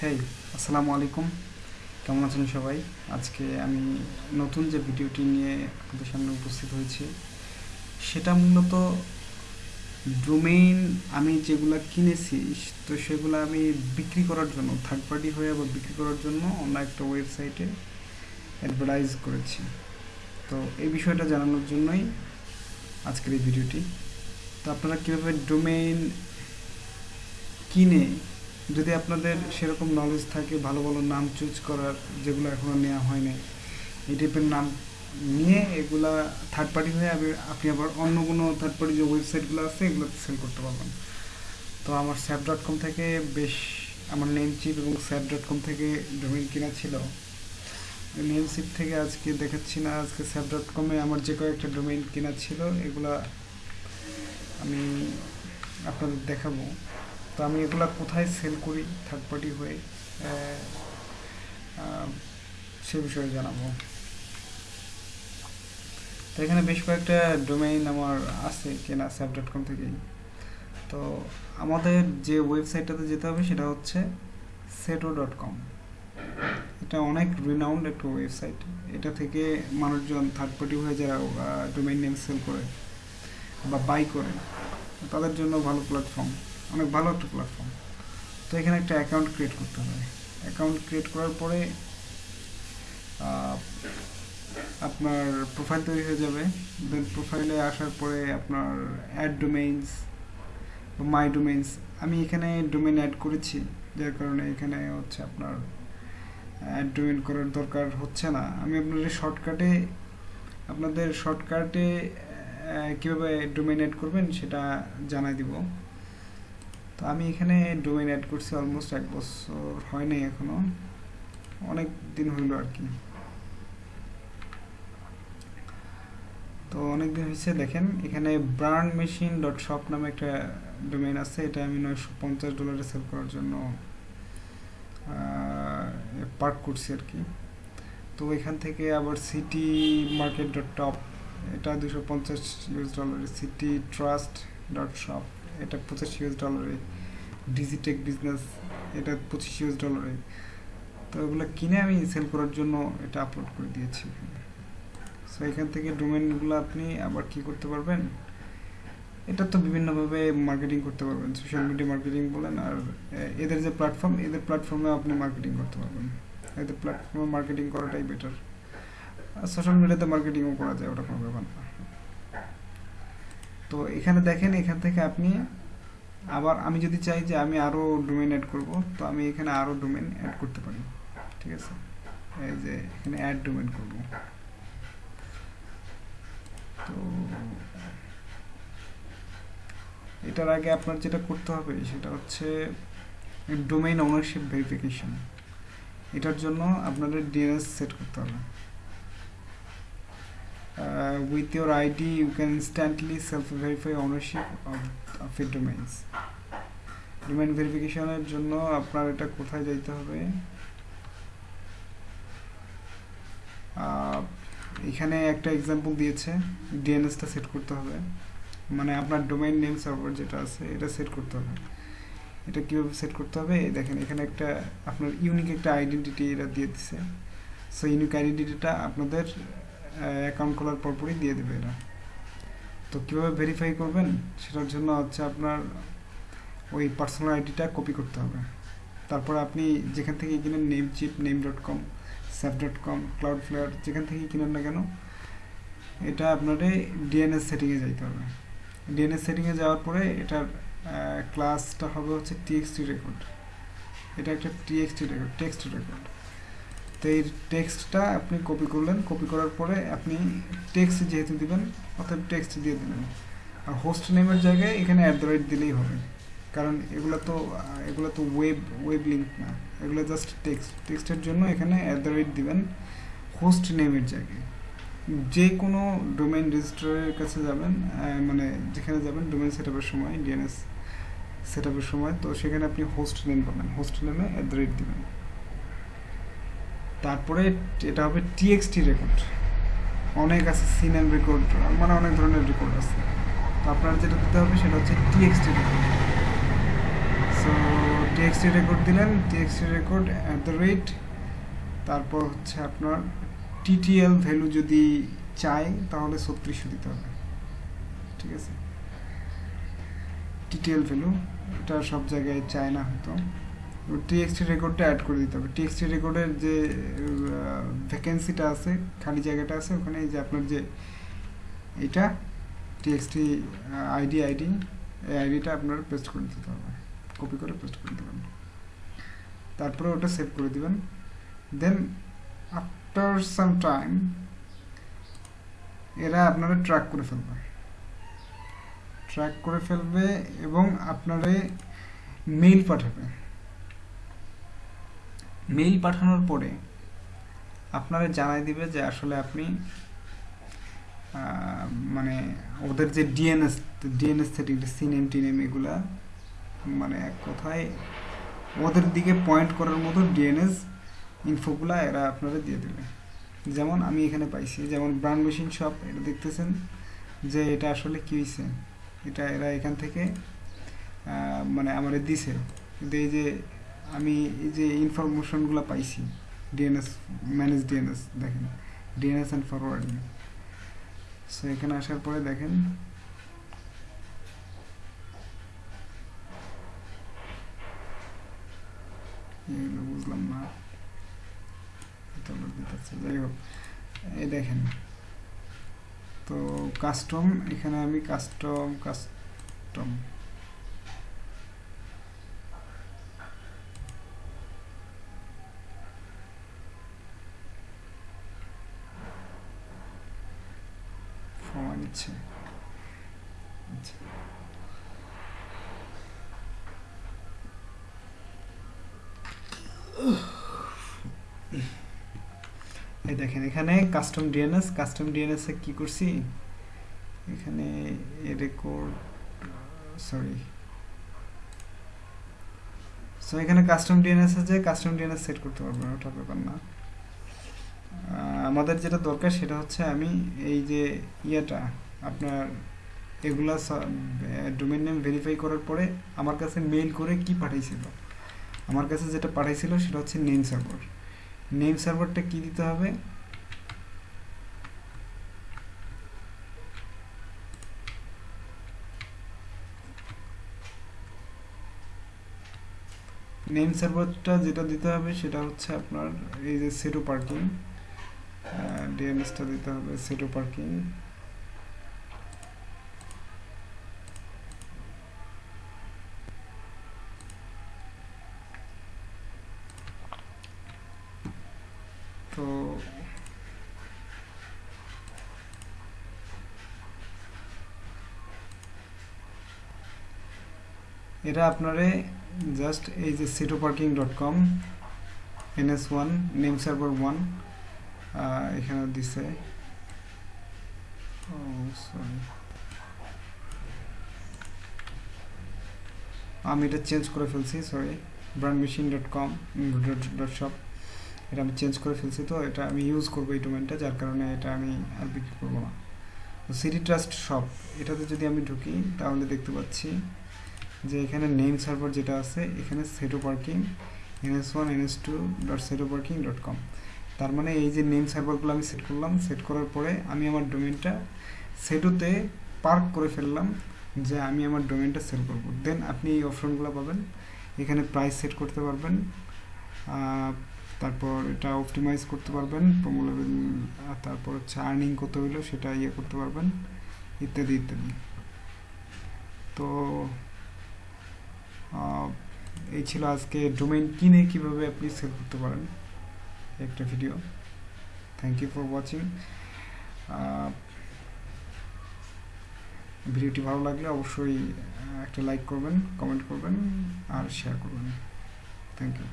হেই আসসালামু আলাইকুম। কেমন আছেন সবাই? আজকে আমি নতুন যে ভিডিওটি নিয়ে আপনাদের সামনে উপস্থিত হয়েছি, সেটা মূলত ডোমেইন আমি যেগুলো কিনেছি, তো সেগুলো আমি বিক্রি করার জন্য থার্ড পার্টি হয়ে বা বিক্রি করার জন্য অন্য একটা ওয়েবসাইটে অ্যাডভার্টাইজ করেছি। তো এই বিষয়টা জানানোর জন্যই আজকের এই ভিডিওটি। তো আপনারা কীভাবে ডোমেইন কিনে যদি আপনাদের সেরকম নলেজ থাকে, ভালো ভালো নাম চুজ করার যেগুলো এখনও নেওয়া হয়নি, এই টাইপের নাম নিয়ে এগুলা থার্ড পার্টি হয়ে আপনি আবার অন্য কোনো থার্ড পার্টি যে ওয়েবসাইটগুলো আছে এগুলোতে সেল করতে পারবেন। তো আমার স্যাপ ডট কম থেকে বেশ, আমার নেম চিপ এবং স্যাপ ডট কম থেকে ডোমেইন কেনা ছিল। নেম চিপ থেকে আজকে দেখাচ্ছি না, আজকে স্যাপ ডট কমে আমার যে কয়েকটা ডোমেইন কেনা ছিল, এগুলা আমি আপনাদের দেখাবো। তো আমি এগুলা কোথায় সেল করি থার্ড পার্টি হয়ে সে বিষয়ে জানাব। তো এখানে বেশ কয়েকটা ডোমেইন আমার আছে কেনা স্যাপ ডট কম থেকেই। তো আমাদের যে ওয়েবসাইটটাতে যেতে হবে সেটা হচ্ছে সেটো ডট কম এটা অনেক রিনাউন্ড একটা ওয়েবসাইট এটা থেকে মানুষজন থার্ড পার্টি হয়ে যারা ডোমেইন নেম সেল করে বা বাই করে, তাদের জন্য ভালো প্ল্যাটফর্ম অনেক ভালো একটা প্ল্যাটফর্ম তো এখানে একটা অ্যাকাউন্ট ক্রিয়েট করতে হবে। অ্যাকাউন্ট ক্রিয়েট করার পরে আপনার প্রোফাইল তৈরি হয়ে যাবে। দেন প্রোফাইলে আসার পরে আপনার অ্যাড ডোমেইনস মাই ডোমেইনস আমি এখানে ডোমেইন অ্যাড করেছি, যার কারণে এখানে হচ্ছে আপনার অ্যাড ডোমেইন করার দরকার হচ্ছে না। আমি আপনাদের শর্টকাটে আপনাদের শর্টকাটে কীভাবে ডোমেইন অ্যাড করবেন সেটা জানাই দিব। তো আমি এখানে ডোমেইন অ্যাড করছি অলমোস্ট এক বছর হয় নাই এখনও। অনেক দিন হইল আর কি। তো অনেক দিন হয়েছে দেখেন, এখানে ব্রান্ড মেশিন ডট শপ নামে একটা ডোমেইন আছে, এটা আমি নয়শো পঞ্চাশ ডলারে সেল করার জন্য পার্ক করছি আর কি। তো এখান থেকে আবার সিটি মার্কেট ডট টপ এটা দুশো পঞ্চাশ ইউএস ডলারে সিটি ট্রাস্ট ডট শপ এটা পঁচিশ ইউএস ডলারে ডিজিটেক বিজনেস এটা পঁচিশ ইউএস ডলারে তো এগুলো কিনে আমি সেল করার জন্য এটা আপলোড করে দিয়েছি সো এখান থেকে ডোমেনগুলো আপনি আবার কি করতে পারবেন? এটা তো বিভিন্নভাবে মার্কেটিং করতে পারবেন। সোশ্যাল মিডিয়া মার্কেটিং বলেন আর এদের যে প্ল্যাটফর্ম এদের প্ল্যাটফর্মে আপনি মার্কেটিং করতে পারবেন। এদের প্ল্যাটফর্মে মার্কেটিং করাটাই বেটার সোশ্যাল মিডিয়াতে মার্কেটিংও করা যায় ওটা কোনো ব্যাপার না। তো এখানে দেখেন, এখান থেকে আপনি আবার আমি যদি চাই যে আমি আরও ডোমেন অ্যাড করব, তো আমি এখানে আরও ডোমেন অ্যাড করতে পারি। ঠিক আছে? এই যে এখানে অ্যাড ডোমেন করব। তো এটার আগে আপনার যেটা করতে হবে, সেটা হচ্ছে ডোমেইন ওনারশিপ ভেরিফিকেশন এটার জন্য আপনাদের ডিএনএস সেট করতে হবে। Uh, with your ID you can instantly self-verify ownership of, of your domains. Domain ভেরিফিকেশনের জন্য আপনার এটা কোথায় যাইতে হবে? এখানে একটা এক্সাম্পল দিয়েছে ডিএনএসটা সেট করতে হবে। মানে আপনার ডোমেইন নেম সার্ভার যেটা আছে এটা সেট করতে হবে। এটা কীভাবে সেট করতে হবে? দেখেন এখানে একটা আপনার ইউনিক একটা আইডেন্টিটি এটা দিয়ে দিছে। সো ইউনিক আইডেন্টিটিটা আপনাদের অ্যাকাউন্ট খোলার পরপরই দিয়ে দেবে এরা। তো কীভাবে ভেরিফাই করবেন? সেটার জন্য হচ্ছে আপনার ওই পার্সোনাল আইডিটা কপি করতে হবে। তারপর আপনি যেখান থেকে কিনেন Namecheap name dot com sap dot com cloud flair যেখান থেকে কিনেন না কেন, এটা আপনাদের ডিএনএস সেটিংয়ে যাইতে হবে। ডিএনএস সেটিংয়ে যাওয়ার পরে এটার ক্লাসটা হবে হচ্ছে টিএক্সটি রেকর্ড এটা একটা টিএক্সটি রেকর্ড টেক্সট রেকর্ড তো এই টেক্সটটা আপনি কপি করলেন। কপি করার পরে আপনি টেক্সট যেহেতু দিবেন অর্থাৎ টেক্সট দিয়ে দিলেন আর হোস্ট নেমের জায়গায় এখানে অ্যাট দ্য রেট দিলেই হবে। কারণ এগুলো তো এগুলো তো ওয়েব ওয়েব লিঙ্ক না। এগুলো জাস্ট টেক্সট টেক্সটের জন্য এখানে অ্যাট দ্য রেট দিবেন হোস্ট নেমের জায়গায়। যে কোনো ডোমেন রেজিস্ট্রারের কাছে যাবেন মানে যেখানে যাবেন ডোমেন সেট সময় ডিএনএস সেট সময়, তো সেখানে আপনি হোস্ট নেম পাবেন। হোস্ট নেমে অ্যাট দ্য রেট দিবেন। তারপরে এটা হবে টিএক্সটি রেকর্ড অনেক আছে সিনেম রেকর্ড মানে অনেক ধরনের রেকর্ড আছে। তো আপনার যেটা দিতে হবে সেটা হচ্ছে TXT record so TXT record দিলেন TXT record at the rate তারপর হচ্ছে আপনার টিটিএল ভ্যালু যদি চাই, তাহলে ছত্রিশশো দিতে হবে। ঠিক আছে? টিটিএল ভ্যালু এটা সব জায়গায় চায় না হয়তো। টিএক্সটি রেকর্ডটা অ্যাড করে দিতে হবে। টিএক্সটি রেকর্ডের যে ভ্যাকেন্সিটা আছে, খালি জায়গাটা আছে, ওখানে যে আপনার যে এটা টিএক্সটি আইডি আইডি এই আইডিটা আপনার পেস্ট করে দিতে হবে। কপি করে পেস্ট করে দেবেন। তারপরে ওটা সেভ করে দিবেন। দেন আফটার সাম টাইম এরা আপনারা ট্র্যাক করে ফেলবে। ট্র্যাক করে ফেলবে এবং আপনারে মেইল পাঠাবে। মেইল পাঠানোর পরে আপনারা জানাই দিবে যে আসলে আপনি মানে ওদের যে ডিএনএস ডিএনএস থেকে সিনেম টিনেম এগুলা মানে এক কথায় ওদের দিকে পয়েন্ট করার মতো ডিএনএস ইনফোগুলা এরা আপনারা দিয়ে দেবে। যেমন আমি এখানে পাইছি, যেমন ব্রান্ড মেশিন শপ এটা দেখতেছেন যে এটা আসলে কী হয়েছে এটা এরা এখান থেকে মানে আমার দিছে। কিন্তু এই যে আমি এই যে ইনফরমেশনগুলো পাইছি ডিএনএস ম্যানেজ ডিএনএস দেখেন। ডিএনএস অ্যান্ড ফরওয়ার্ডিং সো এখানে আসার পরে দেখেন বুঝলাম না। যাই হোক। এই দেখেন, তো কাস্টম এখানে আমি কাস্টম কাস্টম সময় নিচ্ছে এই দেখেন, এখানে কাস্টম ডিএনএস কাস্টম ডিএনএস এ কি করছি? এখানে রেকর্ড সরি সো এখানে কাস্টম ডিএনএস আছে কাস্টম ডিএনএস সেট করতে পারব, ওটা ব্যাপার না। আমাদের যেটা দরকার সেটা হচ্ছে আমি এই যে ইয়েটা, আপনার এগুলা ডোমেন নেম ভেরিফাই করার পরে আমার কাছে মেইল করে কি পাঠাইছিল। আমার কাছে যেটা পাঠাইছিল সেটা হচ্ছে নেম সার্ভার নেম সার্ভারটা কি দিতে হবে? নেম সার্ভারটা যেটা দিতে হবে সেটা হচ্ছে আপনার এই যে সেটো পার্কিং ডিএনএসটা দিতে হবে সেটো পার্কিং তো এটা আপনারে জাস্ট এই যে Sedo parking dot com NS one name server one এখানে দিছে। সরি আমি এটা চেঞ্জ করে ফেলছি sorry brand machine dot com dot shop এটা আমি চেঞ্জ করে ফেলছি তো, এটা আমি ইউজ করব এই ডোমেনটা যার কারণে এটা আমি আর বিক্রি করব না। সিটি ট্রাস্ট শপ এটাতে যদি আমি ঢুকি, তাহলে দেখতে পাচ্ছি যে এখানে নেম সার্ভার যেটা আছে, এখানে Sedo parking NS one NS two dot Sedo parking dot com তার মানে এই যে নেম সার্ভারগুলো আমি সেট করলাম সেট করার পরে আমি আমার ডোমেনটা সেটোতে পার্ক করে ফেললাম যে আমি আমার ডোমেনটা সেল করব। দেন আপনি এই অপশনগুলো পাবেন। এখানে প্রাইস সেট করতে পারবেন। তারপর এটা অপটিমাইজ করতে পারবেন। প্রমুলেভেল তারপর হচ্ছে আর্নিং কত হইল সেটা ইয়ে করতে পারবেন। ইত্যাদি ইত্যাদি। তো এই ছিল আজকে ডোমেইন কিনে কীভাবে আপনি সেল করতে পারেন। একটা video thank you for watching ভিডিওটি ভালো লাগলে অবশ্যই একটা লাইক করবেন কমেন্ট করবেন, আর শেয়ার করবেন। Thank you